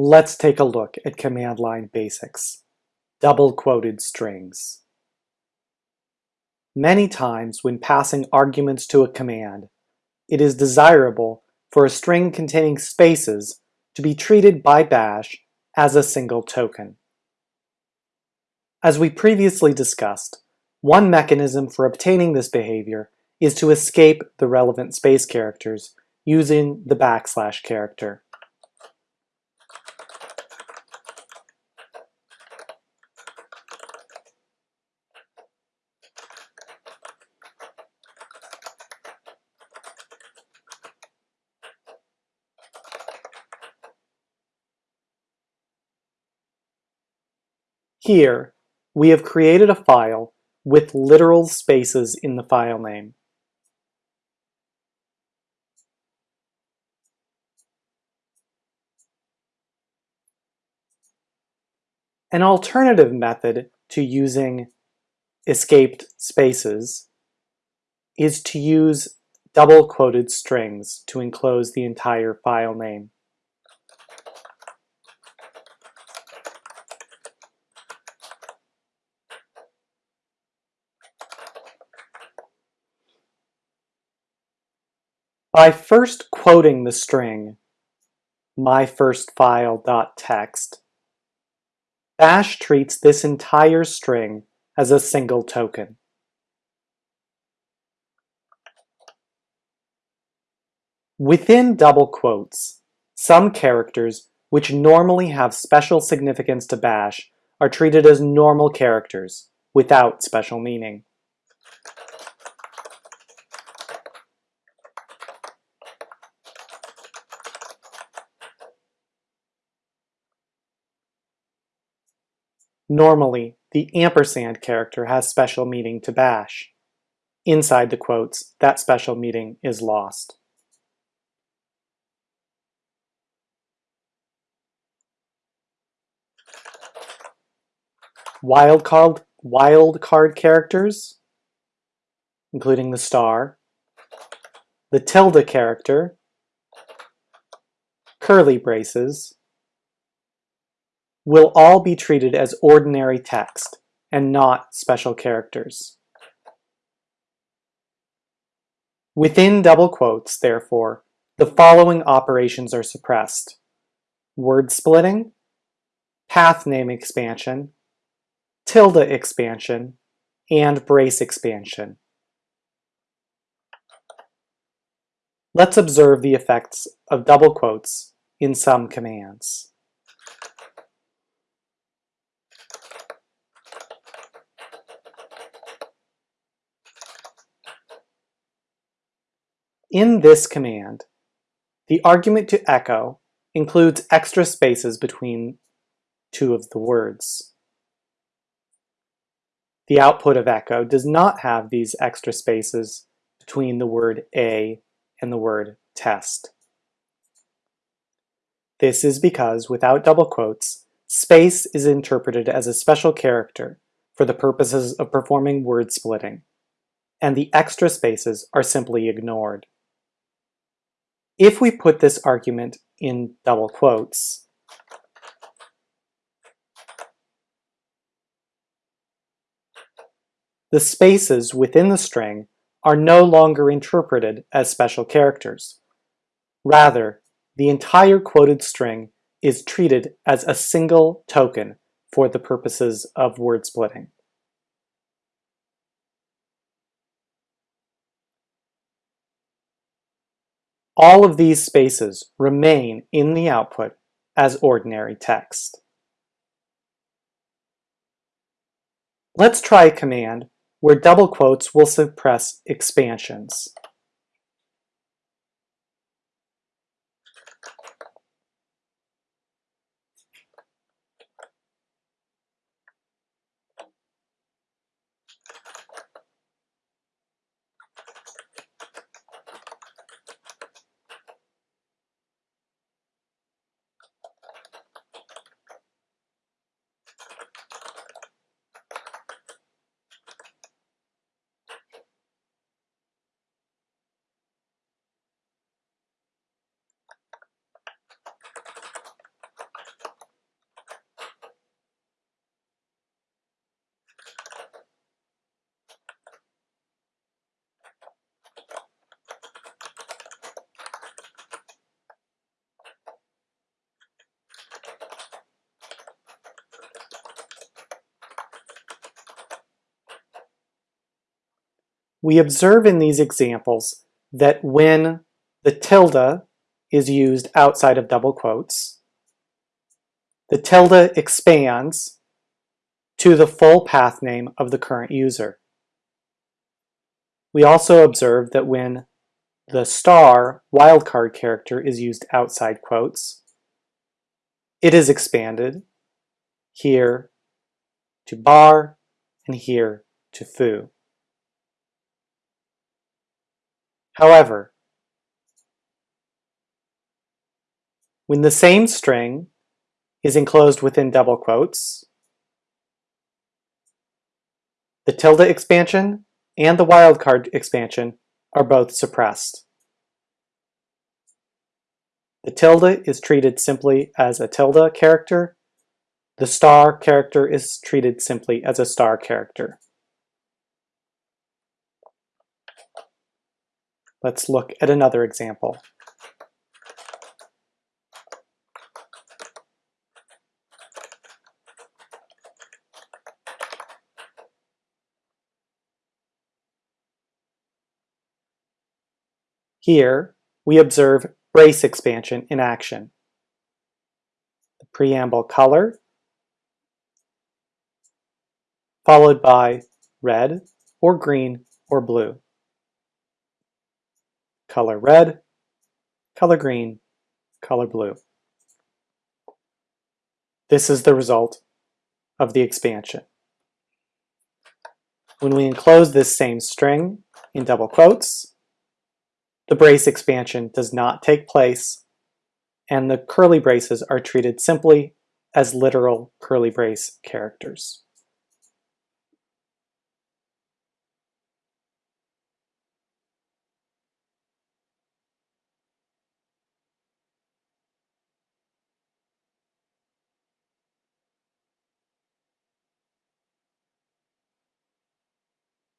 Let's take a look at command line basics. Double quoted strings. Many times when passing arguments to a command, it is desirable for a string containing spaces to be treated by bash as a single token. As we previously discussed, one mechanism for obtaining this behavior is to escape the relevant space characters using the backslash character. Here, we have created a file with literal spaces in the file name. An alternative method to using escaped spaces is to use double quoted strings to enclose the entire file name. By first quoting the string myfirstfile.txt, Bash treats this entire string as a single token. Within double quotes, some characters which normally have special significance to Bash are treated as normal characters without special meaning. Normally, the ampersand character has special meaning to bash. Inside the quotes, that special meaning is lost. Wildcard, wildcard characters, including the star, the tilde character, curly braces, will all be treated as ordinary text and not special characters. Within double quotes, therefore, the following operations are suppressed. Word splitting, path name expansion, tilde expansion, and brace expansion. Let's observe the effects of double quotes in some commands. In this command, the argument to echo includes extra spaces between two of the words. The output of echo does not have these extra spaces between the word a and the word test. This is because, without double quotes, space is interpreted as a special character for the purposes of performing word splitting, and the extra spaces are simply ignored. If we put this argument in double quotes, the spaces within the string are no longer interpreted as special characters. Rather, the entire quoted string is treated as a single token for the purposes of word splitting. All of these spaces remain in the output as ordinary text. Let's try a command where double quotes will suppress expansions. We observe in these examples that when the tilde is used outside of double quotes, the tilde expands to the full path name of the current user. We also observe that when the star wildcard character is used outside quotes, it is expanded here to bar and here to foo. However, when the same string is enclosed within double quotes, the tilde expansion and the wildcard expansion are both suppressed. The tilde is treated simply as a tilde character. The star character is treated simply as a star character. Let's look at another example. Here, we observe brace expansion in action. The preamble color, followed by red or green or blue. Color red, color green, color blue. This is the result of the expansion. When we enclose this same string in double quotes, the brace expansion does not take place, and the curly braces are treated simply as literal curly brace characters.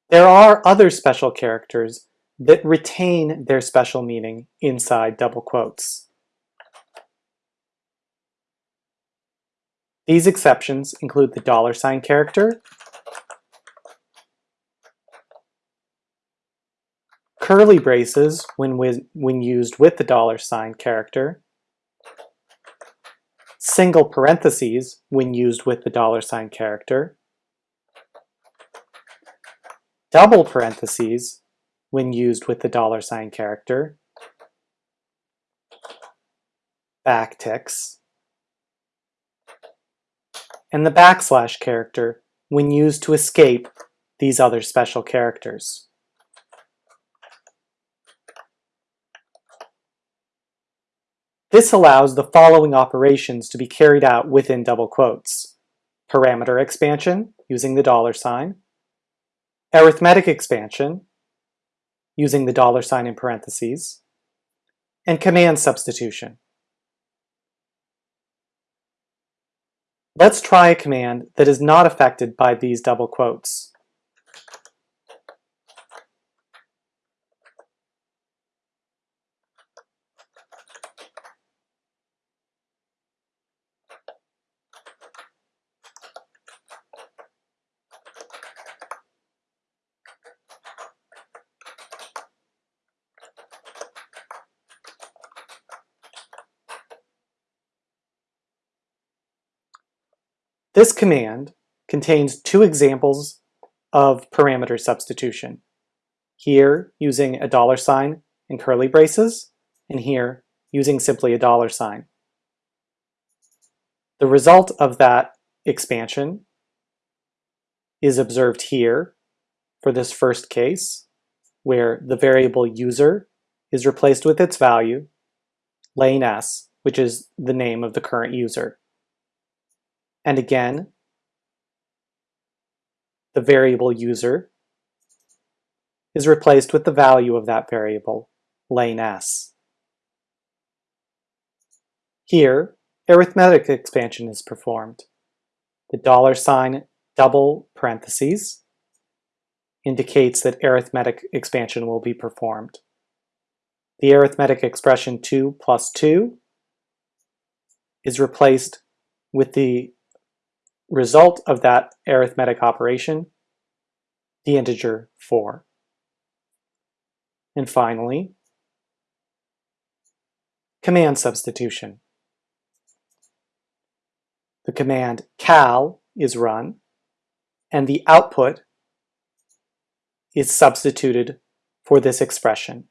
There are other special characters that retain their special meaning inside double quotes. These exceptions include the dollar sign character, curly braces when, when used with the dollar sign character, single parentheses when used with the dollar sign character, double parentheses when used with the dollar sign character, backticks, and the backslash character when used to escape these other special characters. This allows the following operations to be carried out within double quotes. Parameter expansion, using the dollar sign. Arithmetic expansion, using the dollar sign in parentheses, and command substitution. Let's try a command that is not affected by these double quotes. This command contains two examples of parameter substitution. Here, using a dollar sign and curly braces, and here, using simply a dollar sign. The result of that expansion is observed here for this first case, where the variable user is replaced with its value, lane s, which is the name of the current user. And again, the variable user is replaced with the value of that variable, lane s. Here, arithmetic expansion is performed. The dollar sign double parentheses indicates that arithmetic expansion will be performed. The arithmetic expression 2 plus 2 is replaced with the result of that arithmetic operation, the integer 4. And finally, command substitution. The command cal is run, and the output is substituted for this expression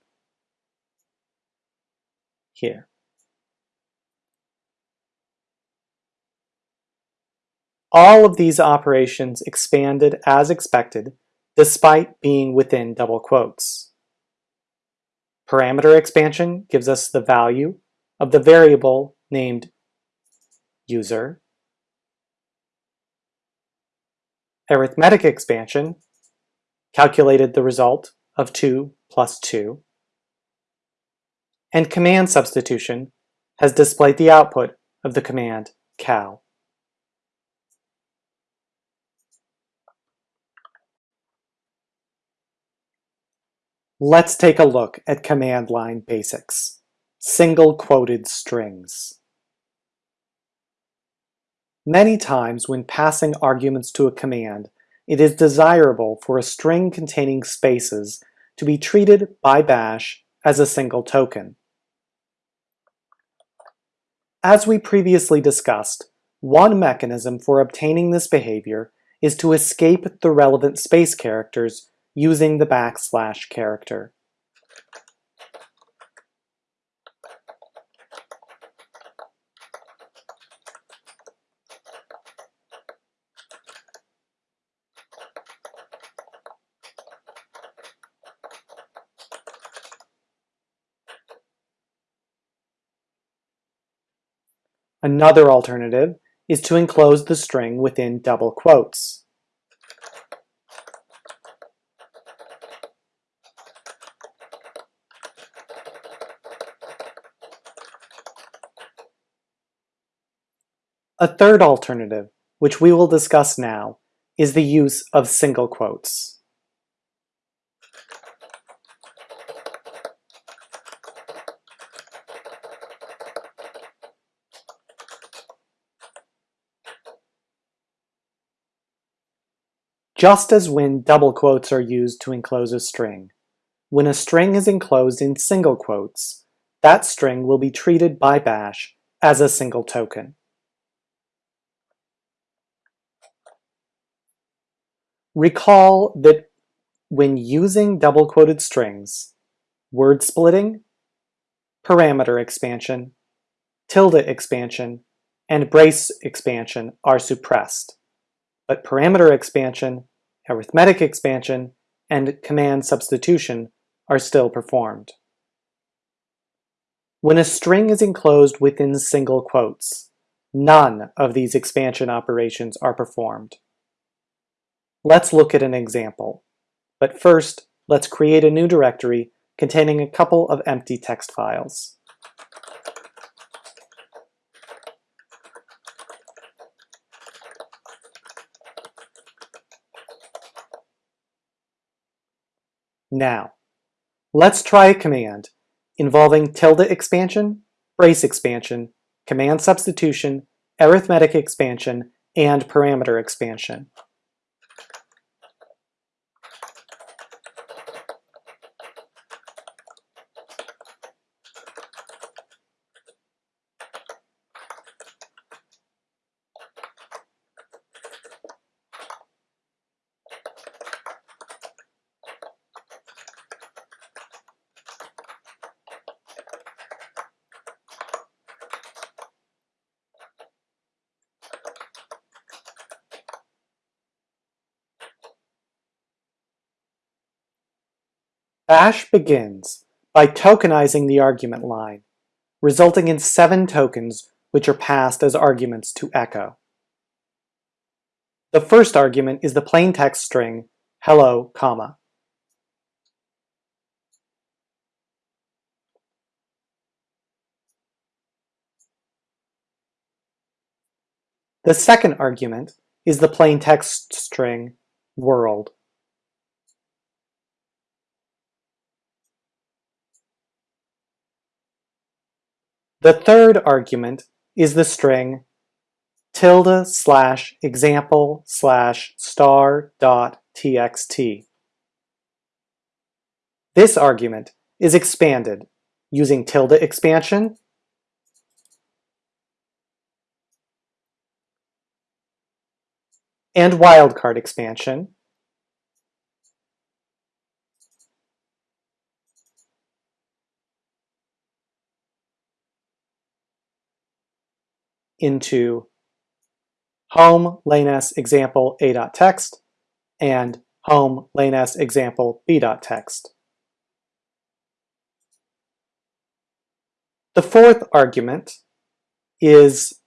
here. All of these operations expanded as expected despite being within double quotes. Parameter expansion gives us the value of the variable named user. Arithmetic expansion calculated the result of 2 plus 2. And command substitution has displayed the output of the command cal. Let's take a look at command line basics. Single quoted strings. Many times when passing arguments to a command, it is desirable for a string containing spaces to be treated by bash as a single token. As we previously discussed, one mechanism for obtaining this behavior is to escape the relevant space characters using the backslash character. Another alternative is to enclose the string within double quotes. A third alternative, which we will discuss now, is the use of single quotes. Just as when double quotes are used to enclose a string, when a string is enclosed in single quotes, that string will be treated by bash as a single token. Recall that when using double-quoted strings, word splitting, parameter expansion, tilde expansion, and brace expansion are suppressed, but parameter expansion, arithmetic expansion, and command substitution are still performed. When a string is enclosed within single quotes, none of these expansion operations are performed. Let's look at an example. But first, let's create a new directory containing a couple of empty text files. Now, let's try a command involving tilde expansion, brace expansion, command substitution, arithmetic expansion, and parameter expansion. Bash begins by tokenizing the argument line, resulting in seven tokens which are passed as arguments to echo. The first argument is the plain text string hello, comma. The second argument is the plain text string world. The third argument is the string tilde slash example slash star dot txt. This argument is expanded using tilde expansion and wildcard expansion into home lanes example a.text and home lanes example b.text. The fourth argument is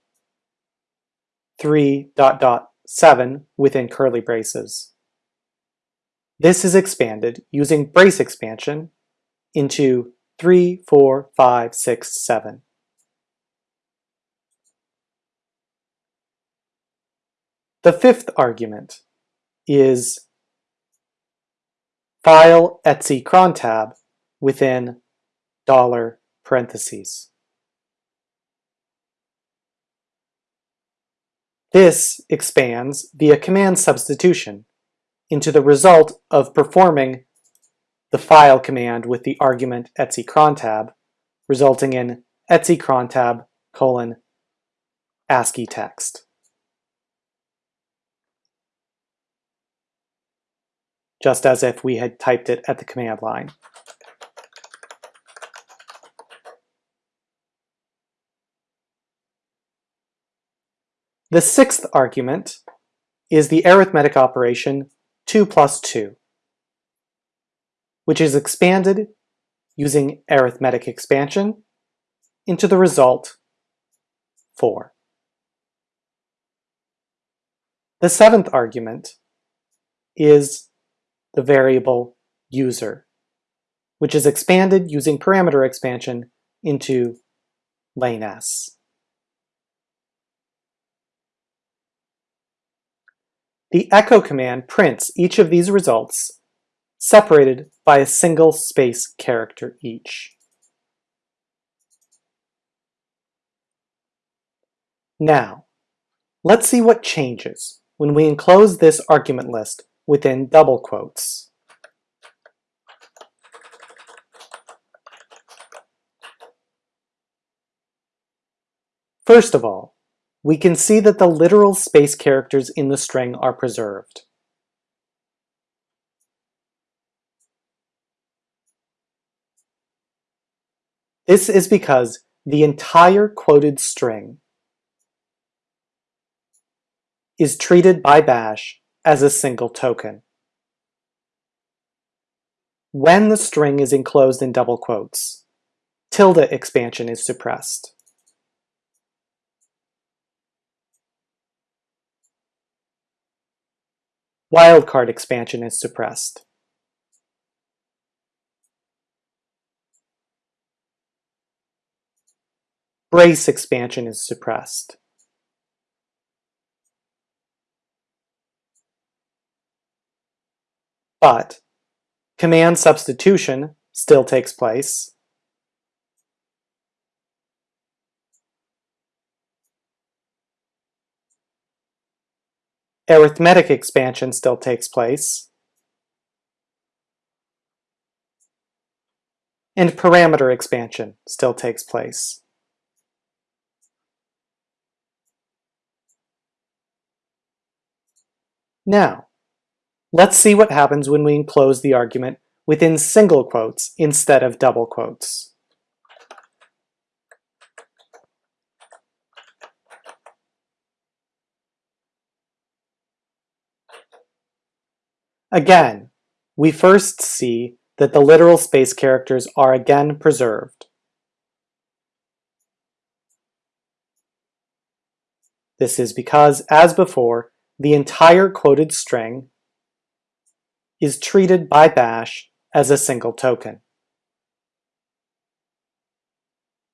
3 dot dot 7 within curly braces. This is expanded using brace expansion into 3, 4, 5, 6, 7. The fifth argument is file etc cron tab within dollar parentheses. This expands via command substitution into the result of performing the file command with the argument etc cron tab, resulting in etc cron tab colon ASCII text. Just as if we had typed it at the command line. The sixth argument is the arithmetic operation 2 plus 2, which is expanded using arithmetic expansion into the result 4. The seventh argument is the variable user, which is expanded using parameter expansion into lane S. The echo command prints each of these results separated by a single space character each. Now, let's see what changes when we enclose this argument list within double quotes. First of all, we can see that the literal space characters in the string are preserved. This is because the entire quoted string is treated by bash as a single token. When the string is enclosed in double quotes, tilde expansion is suppressed. Wildcard expansion is suppressed. Brace expansion is suppressed. But command substitution still takes place. Arithmetic expansion still takes place. And parameter expansion still takes place. Now, Let's see what happens when we enclose the argument within single quotes instead of double quotes. Again, we first see that the literal space characters are again preserved. This is because, as before, the entire quoted string is treated by bash as a single token.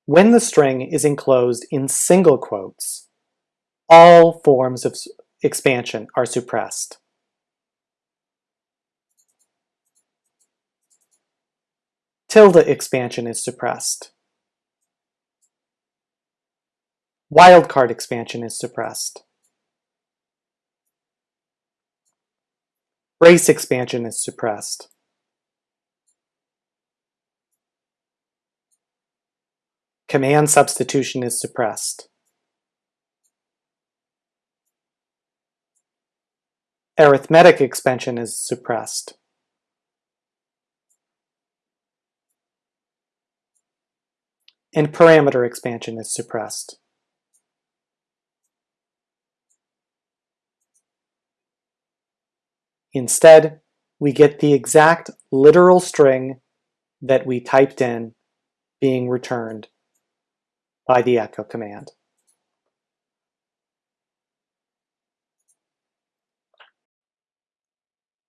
When the string is enclosed in single quotes, all forms of expansion are suppressed. Tilde expansion is suppressed. Wildcard expansion is suppressed. Brace expansion is suppressed. Command substitution is suppressed. Arithmetic expansion is suppressed. And parameter expansion is suppressed. Instead, we get the exact literal string that we typed in being returned by the echo command.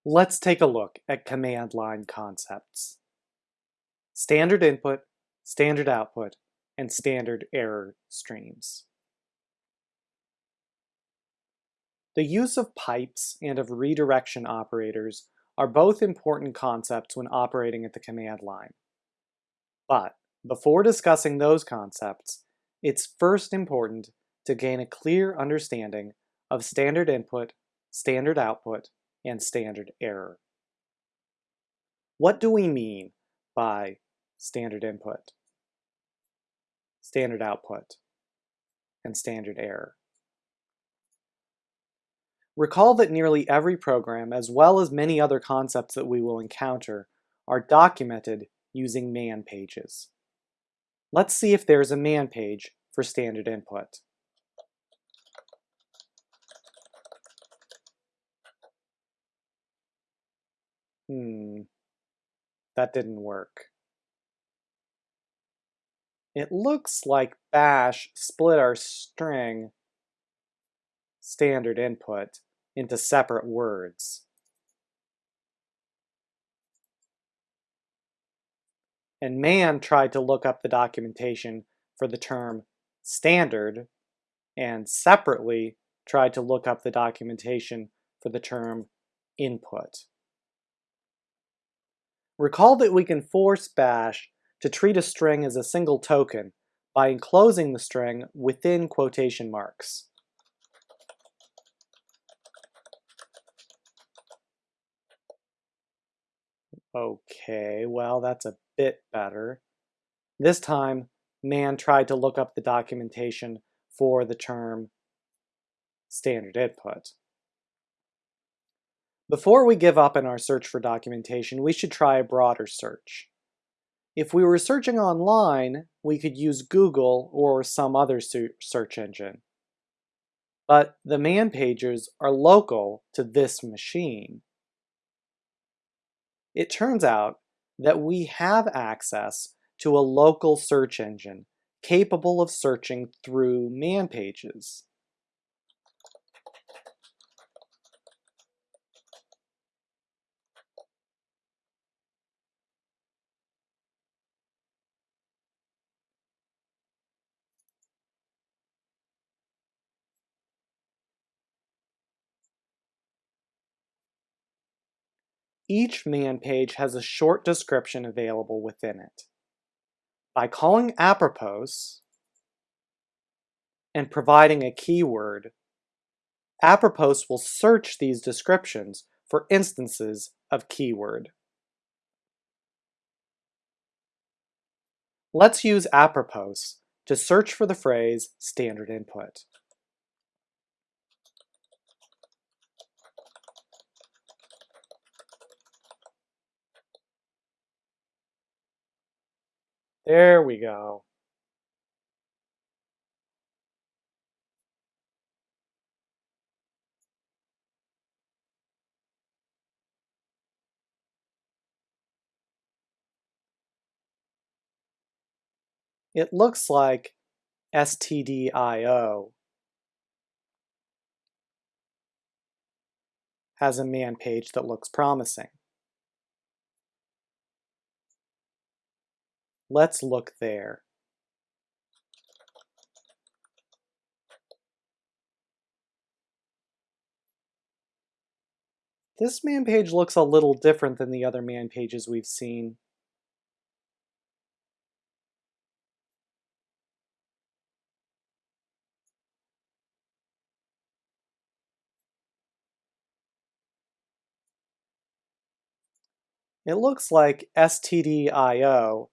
Let's take a look at command line concepts. Standard input, standard output, and standard error streams. The use of pipes and of redirection operators are both important concepts when operating at the command line. But before discussing those concepts, it's first important to gain a clear understanding of standard input, standard output, and standard error. What do we mean by standard input, standard output, and standard error? Recall that nearly every program, as well as many other concepts that we will encounter, are documented using man pages. Let's see if there's a man page for standard input. Hmm, that didn't work. It looks like bash split our string standard input into separate words. And man tried to look up the documentation for the term standard and separately tried to look up the documentation for the term input. Recall that we can force bash to treat a string as a single token by enclosing the string within quotation marks. Okay, well that's a bit better. This time, man tried to look up the documentation for the term standard input. Before we give up in our search for documentation, we should try a broader search. If we were searching online, we could use Google or some other search engine. But the man pages are local to this machine. It turns out that we have access to a local search engine capable of searching through man pages. Each man page has a short description available within it. By calling apropos and providing a keyword, apropos will search these descriptions for instances of keyword. Let's use apropos to search for the phrase standard input. There we go. It looks like stdio has a man page that looks promising. Let's look there. This man page looks a little different than the other man pages we've seen. It looks like stdio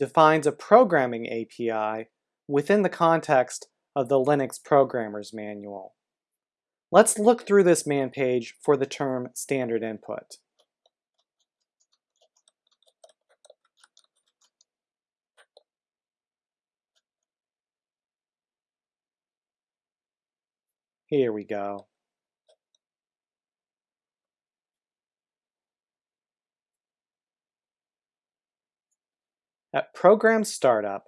defines a programming API within the context of the Linux Programmer's Manual. Let's look through this man page for the term standard input. Here we go. At program startup,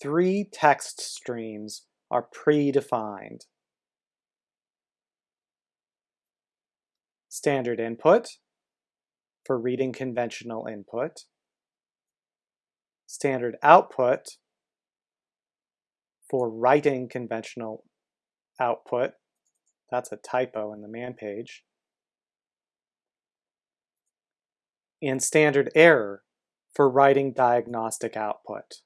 three text streams are predefined. Standard input for reading conventional input. Standard output for writing conventional output. That's a typo in the man page. And standard error for writing diagnostic output.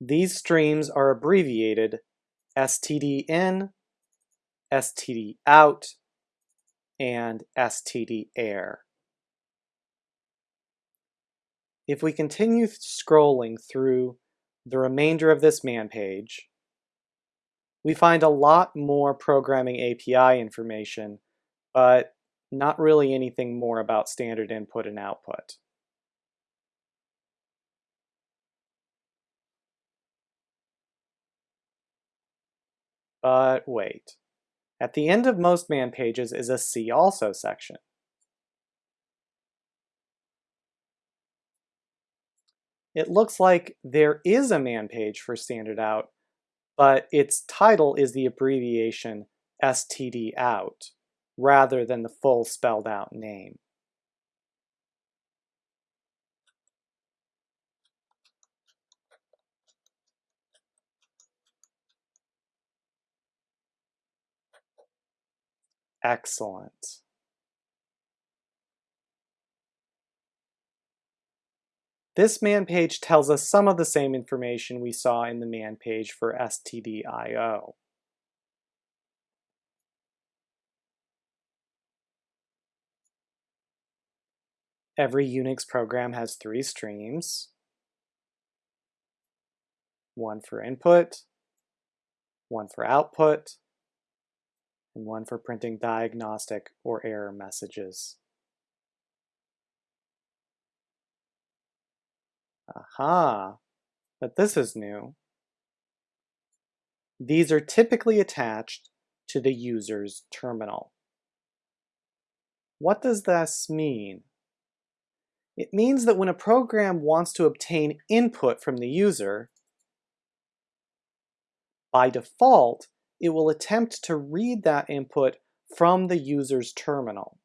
These streams are abbreviated std in, std out, and std. If we continue scrolling through the remainder of this man page, we find a lot more programming API information but not really anything more about standard input and output. But wait, at the end of most man pages is a See Also section. It looks like there is a man page for standard out, but its title is the abbreviation std out rather than the full spelled out name. Excellent. This man page tells us some of the same information we saw in the man page for stdio. Every Unix program has three streams. One for input, one for output, and one for printing diagnostic or error messages. Aha, but this is new. These are typically attached to the user's terminal. What does this mean? It means that when a program wants to obtain input from the user, by default, it will attempt to read that input from the user's terminal.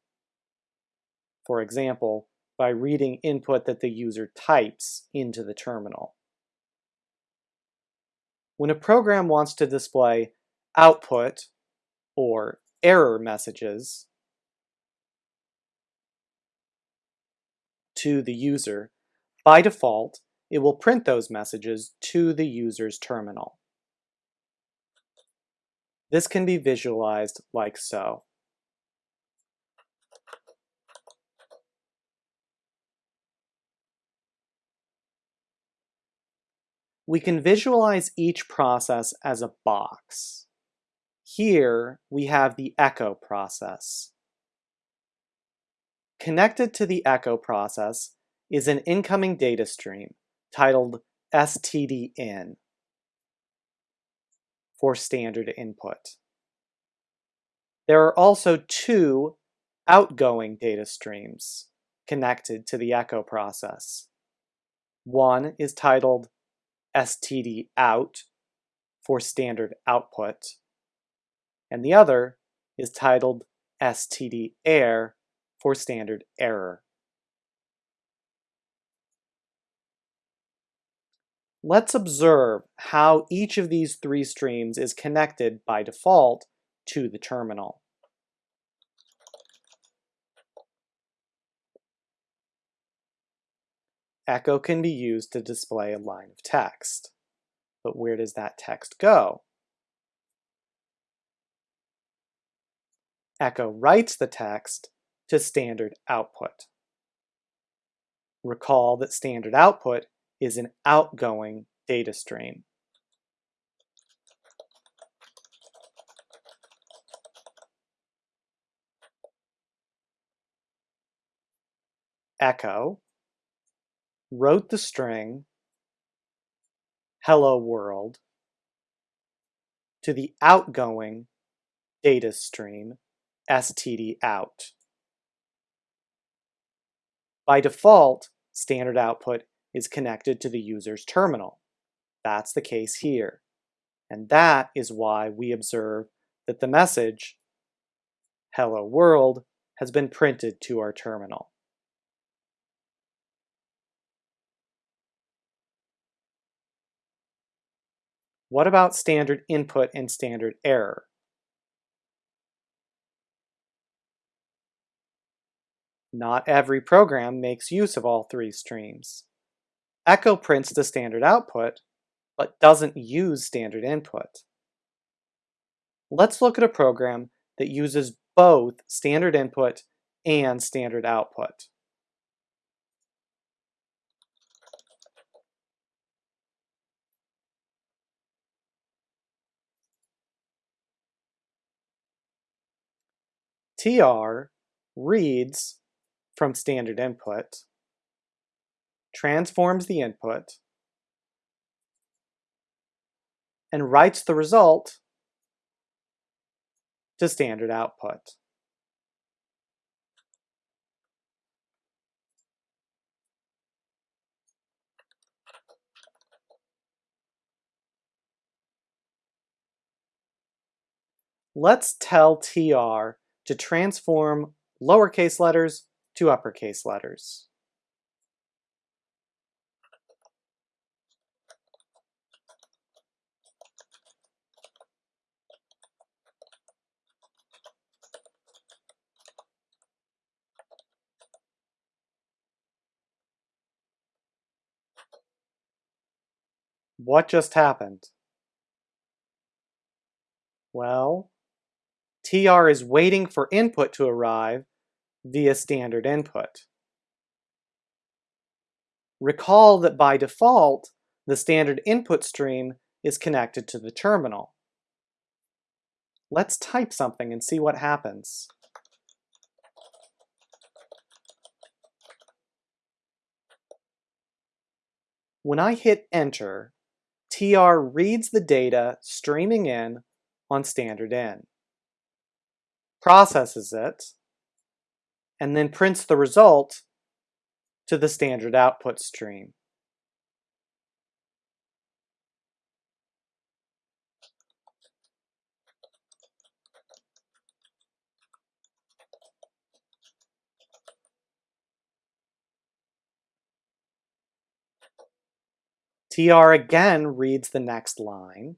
For example, by reading input that the user types into the terminal. When a program wants to display output or error messages, to the user, by default, it will print those messages to the user's terminal. This can be visualized like so. We can visualize each process as a box. Here we have the echo process. Connected to the echo process is an incoming data stream titled stdin for standard input. There are also two outgoing data streams connected to the echo process. One is titled stdout for standard output, and the other is titled stderr for standard error. Let's observe how each of these three streams is connected by default to the terminal. Echo can be used to display a line of text. But where does that text go? Echo writes the text to standard output. Recall that standard output is an outgoing data stream. Echo wrote the string hello world to the outgoing data stream std out. By default, standard output is connected to the user's terminal. That's the case here. And that is why we observe that the message, hello world, has been printed to our terminal. What about standard input and standard error? Not every program makes use of all three streams. Echo prints the standard output, but doesn't use standard input. Let's look at a program that uses both standard input and standard output. TR reads from standard input, transforms the input, and writes the result to standard output. Let's tell TR to transform lowercase letters to uppercase letters. What just happened? Well, TR is waiting for input to arrive via standard input. Recall that by default, the standard input stream is connected to the terminal. Let's type something and see what happens. When I hit enter, TR reads the data streaming in on standard in, processes it, and then prints the result to the standard output stream. TR again reads the next line,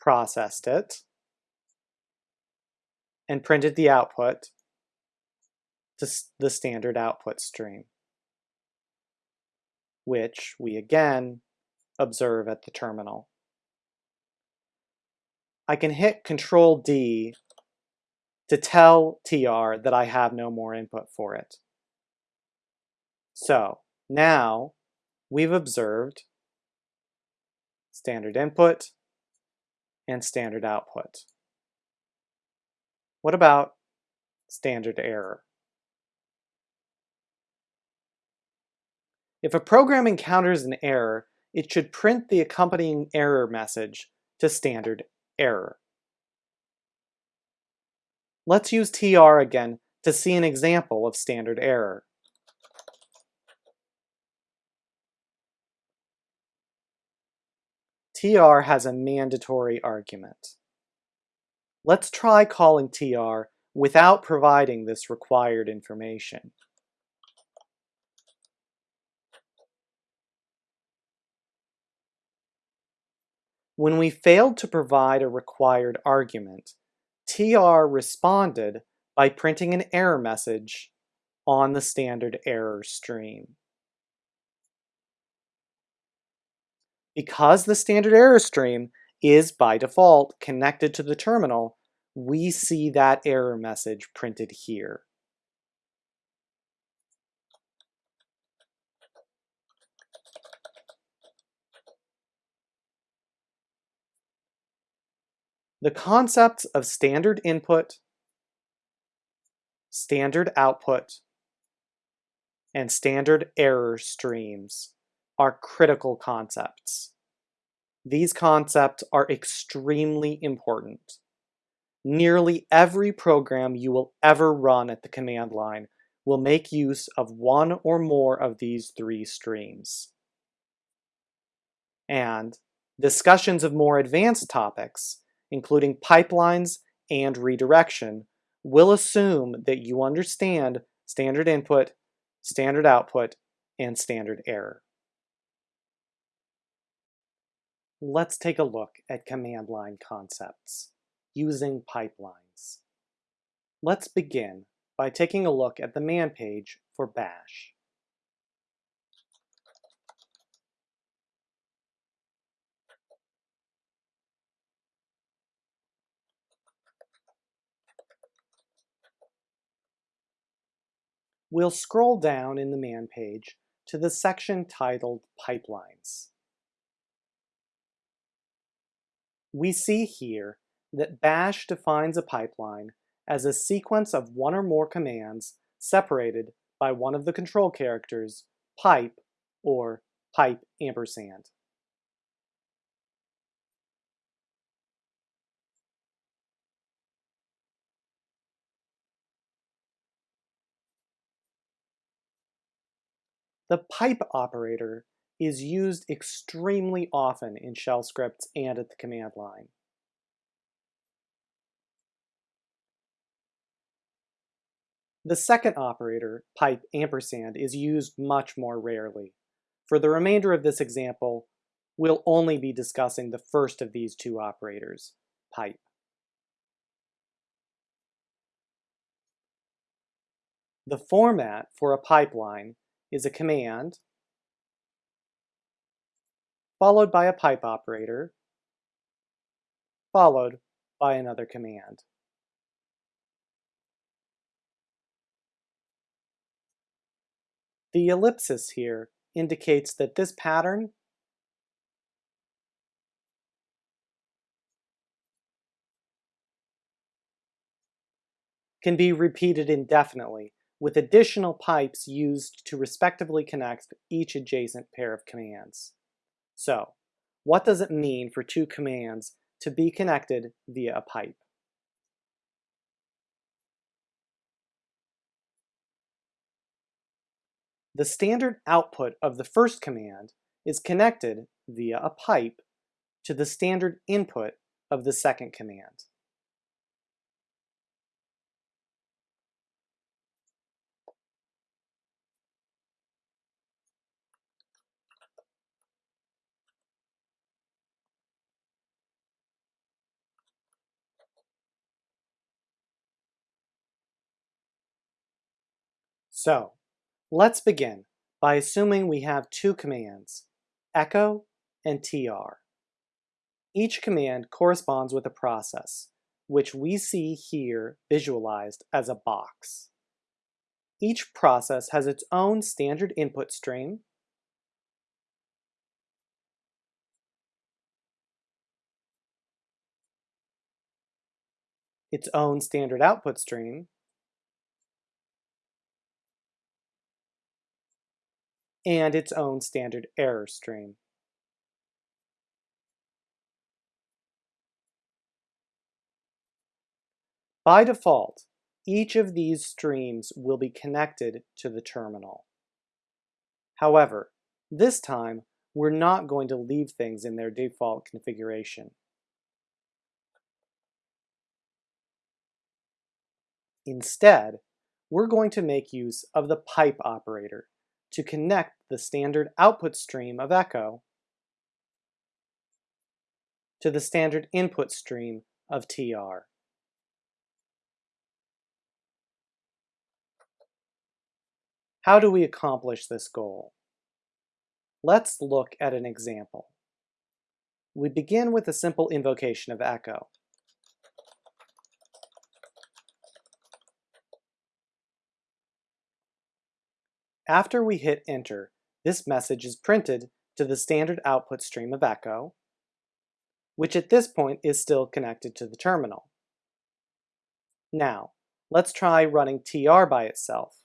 processed it, and printed the output to the standard output stream, which we again observe at the terminal. I can hit Control D to tell TR that I have no more input for it. So now we've observed standard input and standard output. What about standard error? If a program encounters an error, it should print the accompanying error message to standard error. Let's use TR again to see an example of standard error. TR has a mandatory argument. Let's try calling TR without providing this required information. When we failed to provide a required argument, TR responded by printing an error message on the standard error stream. Because the standard error stream is by default connected to the terminal, we see that error message printed here. The concepts of standard input, standard output, and standard error streams are critical concepts. These concepts are extremely important. Nearly every program you will ever run at the command line will make use of one or more of these three streams. And discussions of more advanced topics including pipelines and redirection, will assume that you understand standard input, standard output, and standard error. Let's take a look at command line concepts using pipelines. Let's begin by taking a look at the man page for bash. We'll scroll down in the man page to the section titled Pipelines. We see here that bash defines a pipeline as a sequence of one or more commands separated by one of the control characters, pipe or pipe ampersand. The pipe operator is used extremely often in shell scripts and at the command line. The second operator, pipe ampersand, is used much more rarely. For the remainder of this example, we'll only be discussing the first of these two operators, pipe. The format for a pipeline is a command followed by a pipe operator followed by another command. The ellipsis here indicates that this pattern can be repeated indefinitely with additional pipes used to respectively connect each adjacent pair of commands. So, what does it mean for two commands to be connected via a pipe? The standard output of the first command is connected via a pipe to the standard input of the second command. So, let's begin by assuming we have two commands, echo and tr. Each command corresponds with a process, which we see here visualized as a box. Each process has its own standard input stream, its own standard output stream, and its own standard error stream. By default, each of these streams will be connected to the terminal. However, this time, we're not going to leave things in their default configuration. Instead, we're going to make use of the pipe operator to connect the standard output stream of echo to the standard input stream of TR. How do we accomplish this goal? Let's look at an example. We begin with a simple invocation of echo. After we hit enter, this message is printed to the standard output stream of echo, which at this point is still connected to the terminal. Now, let's try running tr by itself.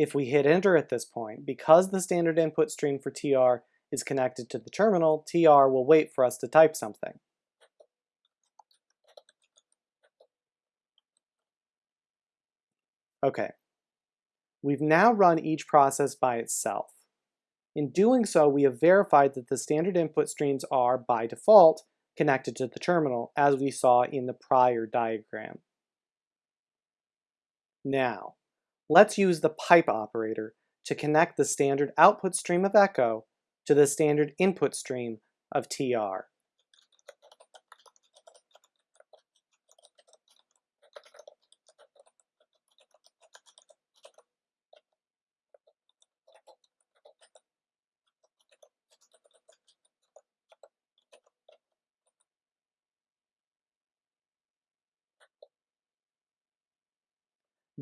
If we hit enter at this point, because the standard input stream for TR is connected to the terminal, TR will wait for us to type something. Okay, we've now run each process by itself. In doing so, we have verified that the standard input streams are, by default, connected to the terminal, as we saw in the prior diagram. Now, let's use the pipe operator to connect the standard output stream of echo to the standard input stream of TR.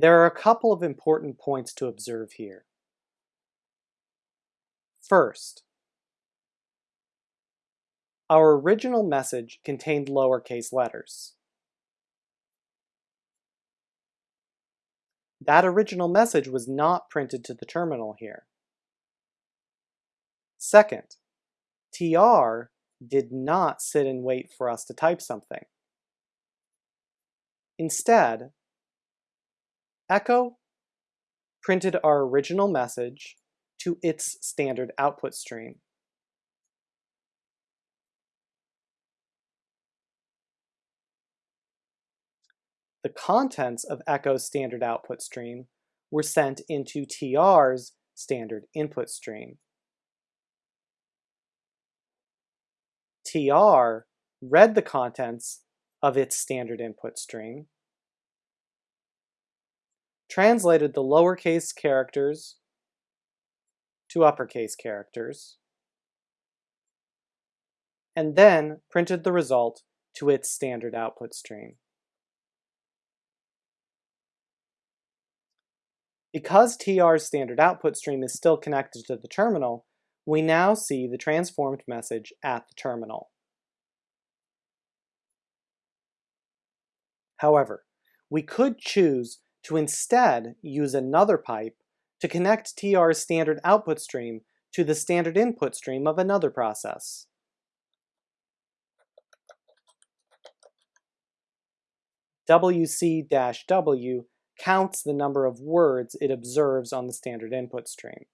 There are a couple of important points to observe here. First, our original message contained lowercase letters. That original message was not printed to the terminal here. Second, TR did not sit and wait for us to type something. Instead, Echo printed our original message to its standard output stream. The contents of Echo's standard output stream were sent into TR's standard input stream. TR read the contents of its standard input stream translated the lowercase characters to uppercase characters, and then printed the result to its standard output stream. Because TR's standard output stream is still connected to the terminal, we now see the transformed message at the terminal. However, we could choose to instead use another pipe to connect TR's standard output stream to the standard input stream of another process. WC-W counts the number of words it observes on the standard input stream.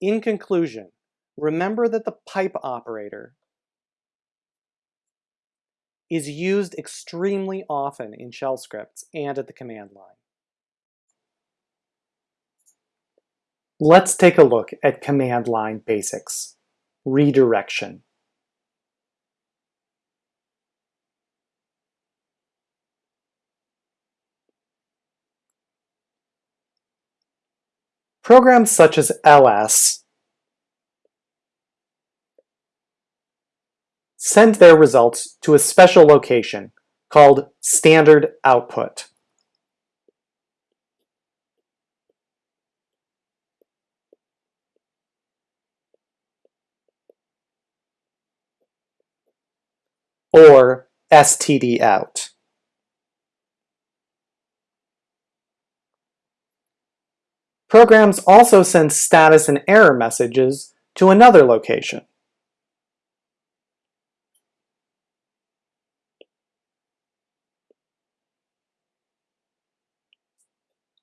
In conclusion, remember that the pipe operator is used extremely often in shell scripts and at the command line. Let's take a look at command line basics. Redirection. Programs such as ls send their results to a special location called standard output. or std out. Programs also send status and error messages to another location.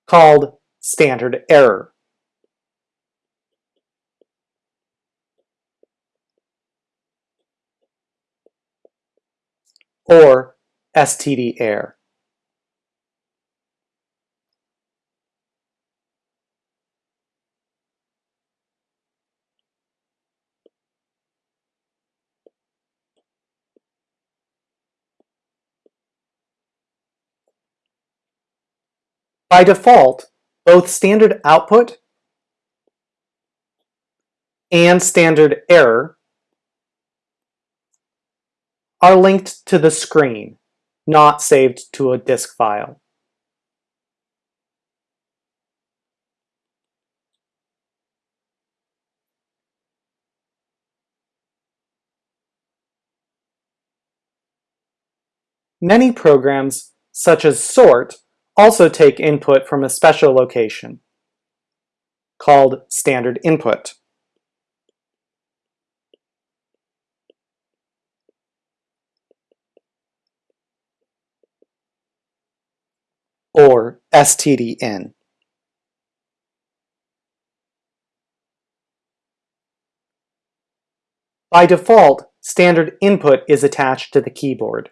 Called standard error. or std error. By default, both standard output and standard error are linked to the screen, not saved to a disk file. Many programs, such as sort, also take input from a special location called standard input. or stdin. By default, standard input is attached to the keyboard.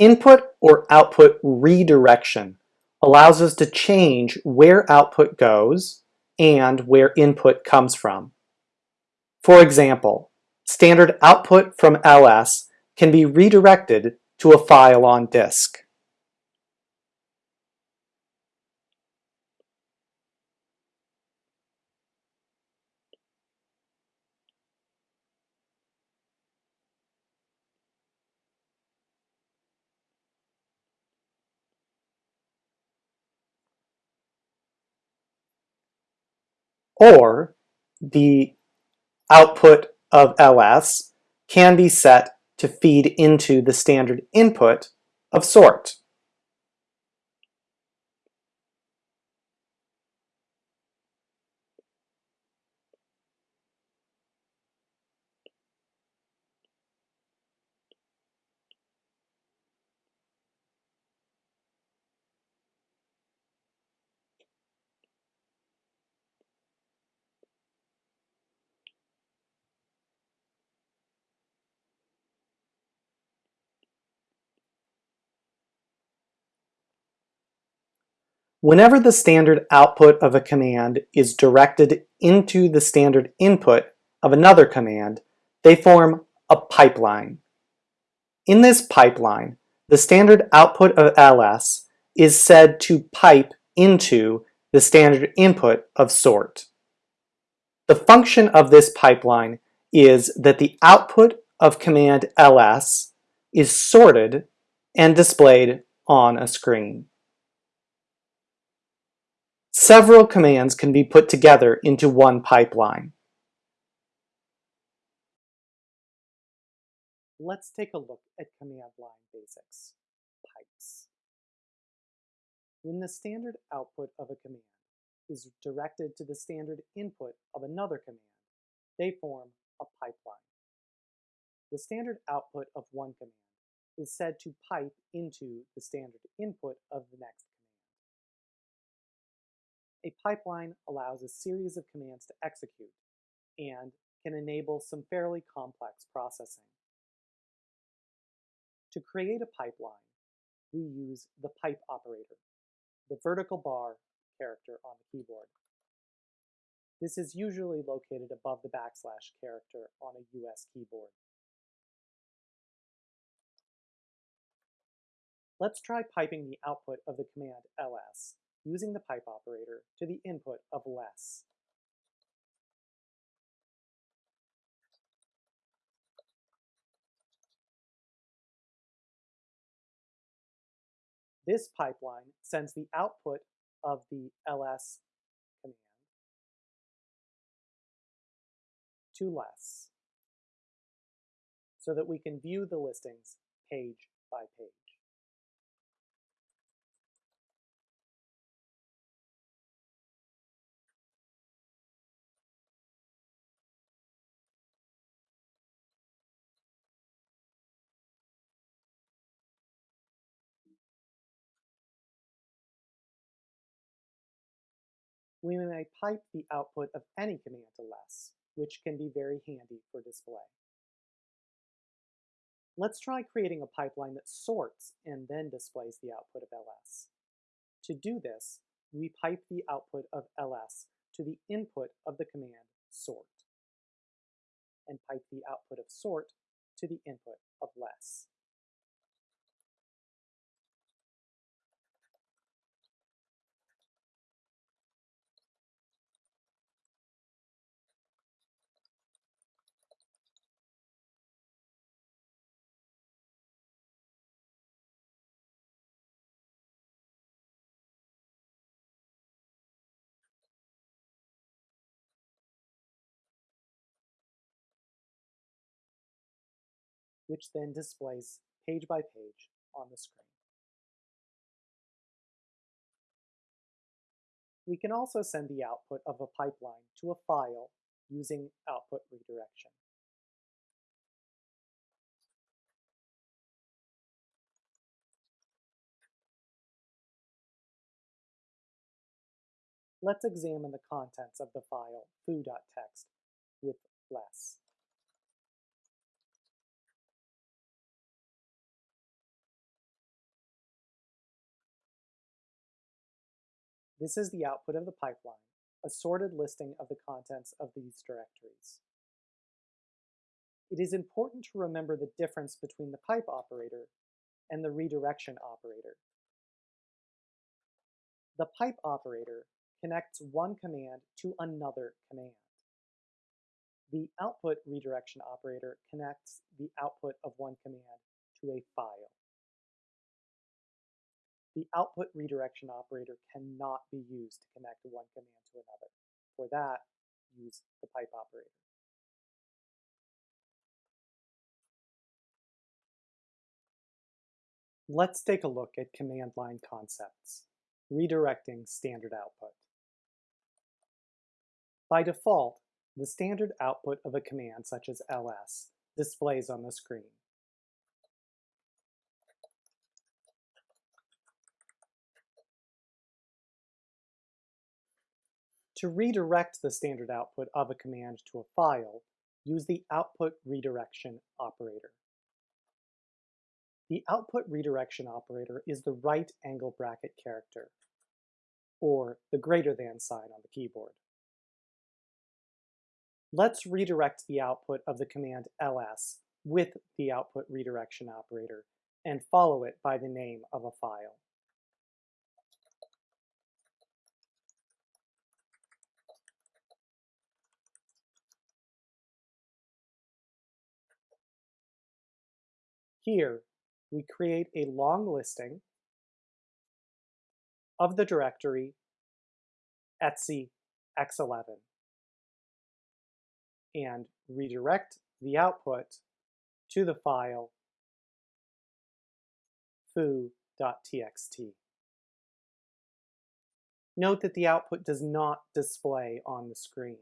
Input or output redirection allows us to change where output goes and where input comes from. For example, standard output from ls can be redirected to a file on disk. Or the output of ls can be set to feed into the standard input of sort. Whenever the standard output of a command is directed into the standard input of another command, they form a pipeline. In this pipeline, the standard output of ls is said to pipe into the standard input of sort. The function of this pipeline is that the output of command ls is sorted and displayed on a screen. Several commands can be put together into one pipeline. Let's take a look at command line basics, pipes. When the standard output of a command is directed to the standard input of another command, they form a pipeline. The standard output of one command is said to pipe into the standard input of the next a pipeline allows a series of commands to execute and can enable some fairly complex processing. To create a pipeline, we use the pipe operator, the vertical bar character on the keyboard. This is usually located above the backslash character on a US keyboard. Let's try piping the output of the command ls using the pipe operator to the input of less. This pipeline sends the output of the ls command to less so that we can view the listings page by page. We may pipe the output of any command to less, which can be very handy for display. Let's try creating a pipeline that sorts and then displays the output of ls. To do this, we pipe the output of ls to the input of the command sort, and pipe the output of sort to the input of less. Which then displays page by page on the screen. We can also send the output of a pipeline to a file using output redirection. Let's examine the contents of the file foo.txt with less. This is the output of the pipeline, a sorted listing of the contents of these directories. It is important to remember the difference between the pipe operator and the redirection operator. The pipe operator connects one command to another command. The output redirection operator connects the output of one command to a file the output redirection operator cannot be used to connect one command to another. For that, use the pipe operator. Let's take a look at command line concepts, redirecting standard output. By default, the standard output of a command such as ls displays on the screen. To redirect the standard output of a command to a file, use the output redirection operator. The output redirection operator is the right angle bracket character, or the greater than sign on the keyboard. Let's redirect the output of the command ls with the output redirection operator and follow it by the name of a file. Here, we create a long listing of the directory etc x11 and redirect the output to the file foo.txt. Note that the output does not display on the screen.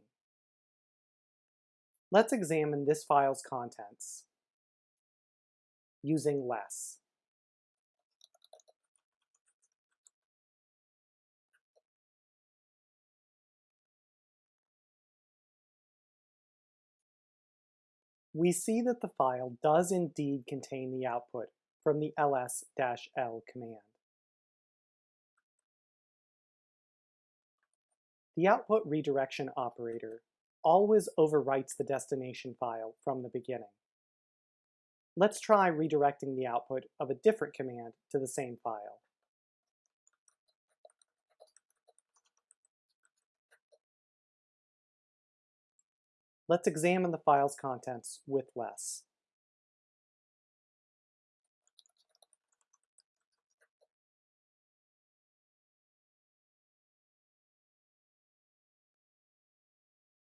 Let's examine this file's contents using less. We see that the file does indeed contain the output from the ls-l command. The output redirection operator always overwrites the destination file from the beginning. Let's try redirecting the output of a different command to the same file. Let's examine the file's contents with less.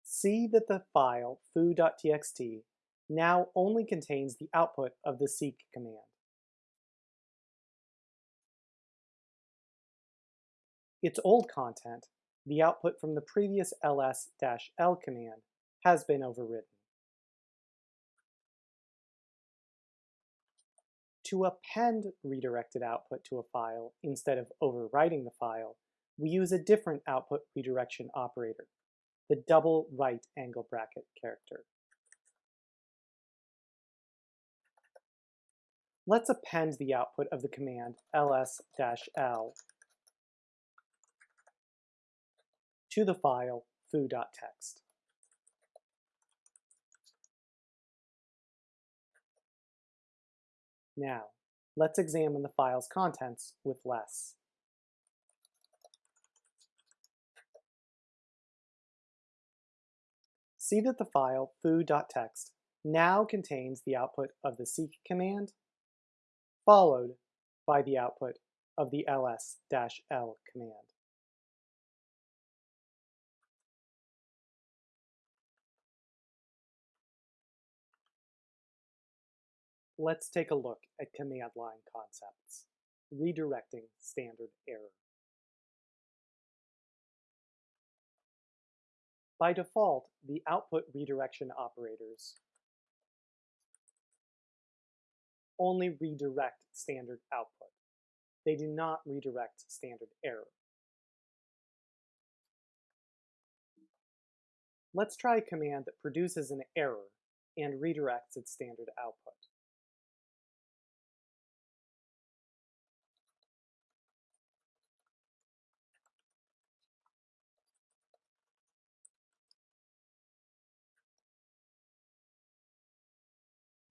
See that the file foo.txt now only contains the output of the seq command. Its old content, the output from the previous ls-l command, has been overridden. To append redirected output to a file instead of overwriting the file, we use a different output redirection operator, the double right angle bracket character. Let's append the output of the command ls-l to the file foo.txt. Now, let's examine the file's contents with less. See that the file foo.txt now contains the output of the seq command, followed by the output of the ls-l command. Let's take a look at command line concepts, redirecting standard error. By default, the output redirection operators only redirect standard output. They do not redirect standard error. Let's try a command that produces an error and redirects its standard output.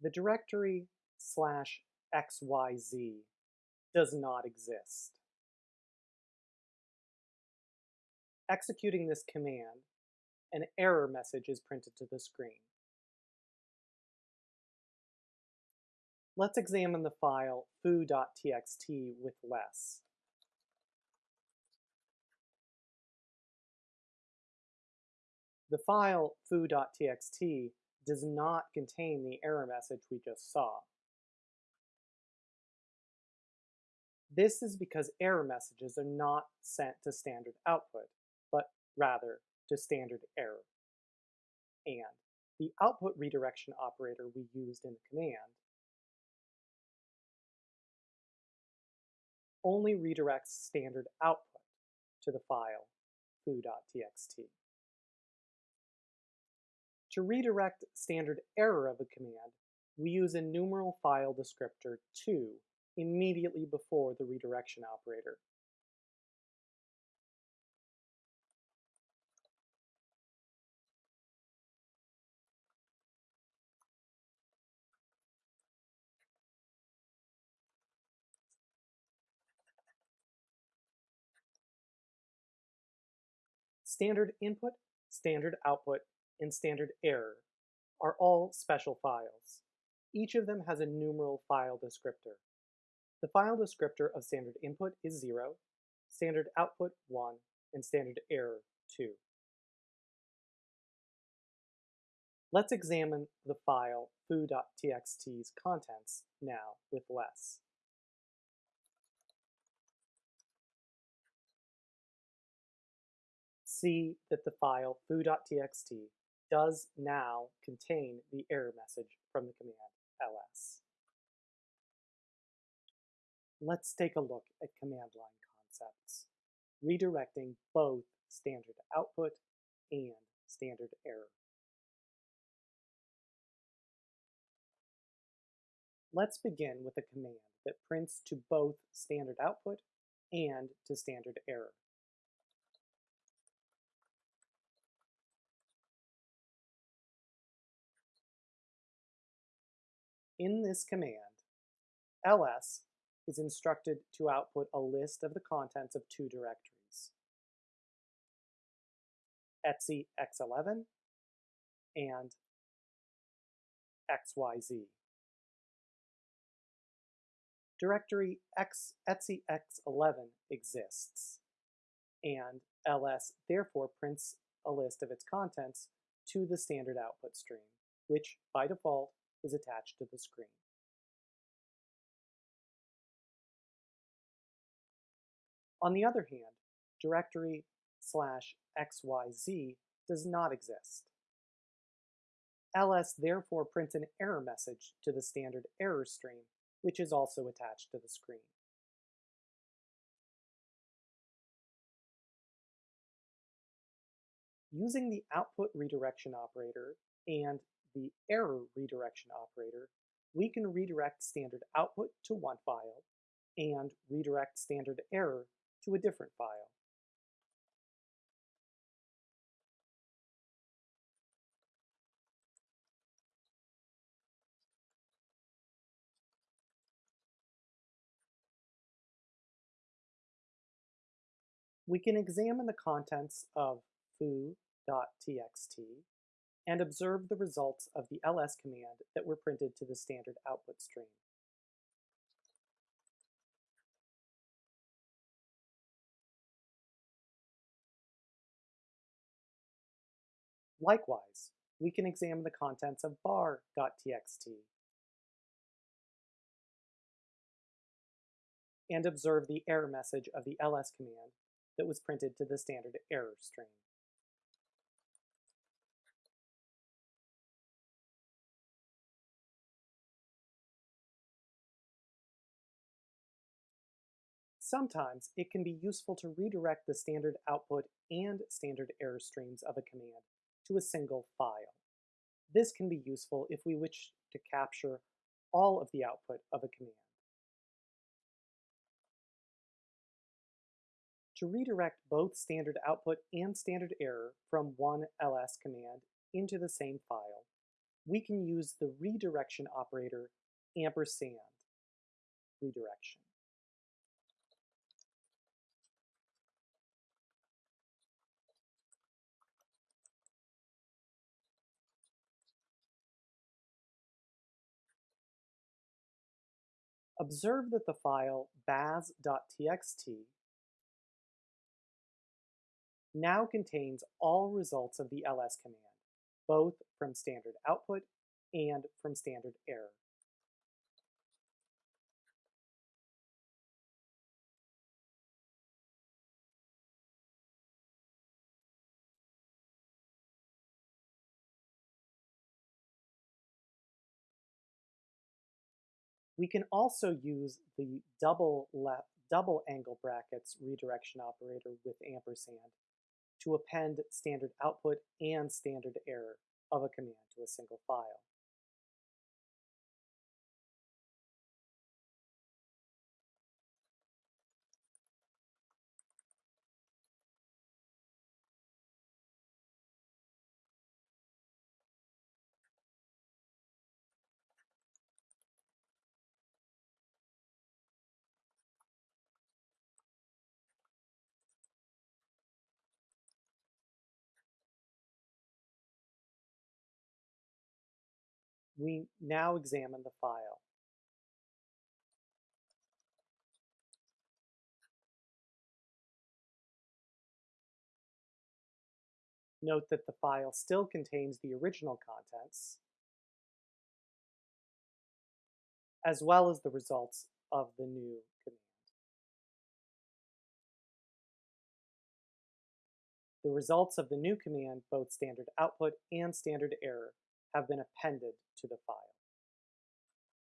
The directory slash xyz does not exist. Executing this command, an error message is printed to the screen. Let's examine the file foo.txt with less. The file foo.txt does not contain the error message we just saw. This is because error messages are not sent to standard output, but rather to standard error. And the output redirection operator we used in the command only redirects standard output to the file foo.txt. To redirect standard error of a command, we use a numeral file descriptor 2 immediately before the redirection operator. Standard input, standard output, and standard error are all special files. Each of them has a numeral file descriptor. The file descriptor of standard input is 0, standard output 1, and standard error 2. Let's examine the file foo.txt's contents now with less. See that the file foo.txt does now contain the error message from the command ls. Let's take a look at command line concepts, redirecting both standard output and standard error. Let's begin with a command that prints to both standard output and to standard error. In this command, ls is instructed to output a list of the contents of two directories, etc x11 and xyz. Directory x etc x11 exists, and ls therefore prints a list of its contents to the standard output stream, which by default is attached to the screen. On the other hand, directory slash xyz does not exist. ls therefore prints an error message to the standard error stream, which is also attached to the screen. Using the output redirection operator and the error redirection operator, we can redirect standard output to one file and redirect standard error to a different file. we can examine the contents of foo.txt and observe the results of the ls command that were printed to the standard output stream. Likewise, we can examine the contents of bar.txt and observe the error message of the ls command that was printed to the standard error stream. Sometimes it can be useful to redirect the standard output and standard error streams of a command to a single file. This can be useful if we wish to capture all of the output of a command. To redirect both standard output and standard error from one ls command into the same file, we can use the redirection operator ampersand redirection. Observe that the file baz.txt now contains all results of the ls command, both from standard output and from standard error. We can also use the double, left, double angle brackets redirection operator with ampersand to append standard output and standard error of a command to a single file. We now examine the file. Note that the file still contains the original contents, as well as the results of the new command. The results of the new command, both standard output and standard error, have been appended to the file.